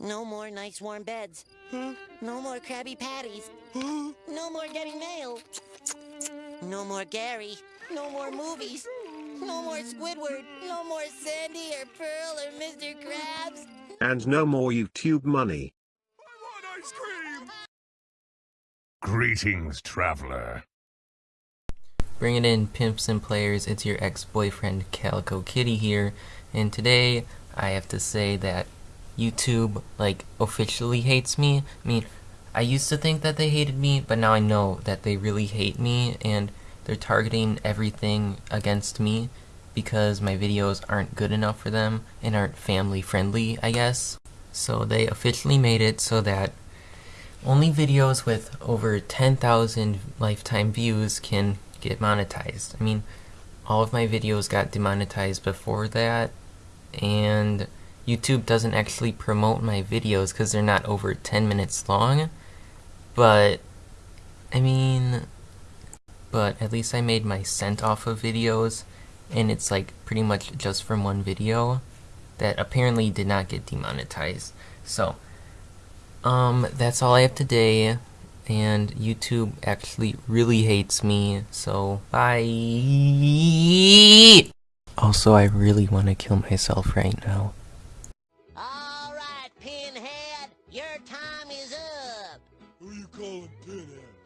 No more nice warm beds. No more Krabby Patties. No more getting mail. No more Gary. No more movies. No more Squidward. No more Sandy or Pearl or Mr. Krabs. And no more YouTube money. I want ice cream! Greetings, traveler. Bring it in, pimps and players. It's your ex-boyfriend Calico Kitty here, and today I have to say that YouTube like officially hates me. I mean, I used to think that they hated me, but now I know that they really hate me, and they're targeting everything against me because my videos aren't good enough for them and aren't family friendly, I guess. So they officially made it so that only videos with over 10,000 lifetime views can get monetized. I mean, all of my videos got demonetized before that, and YouTube doesn't actually promote my videos because they're not over 10 minutes long, but, I mean, but at least I made my cent off of videos, and it's like pretty much just from one video that apparently did not get demonetized. So, um, that's all I have today, and YouTube actually really hates me, so bye! Also, I really want to kill myself right now. is up. Who you calling Pinhead?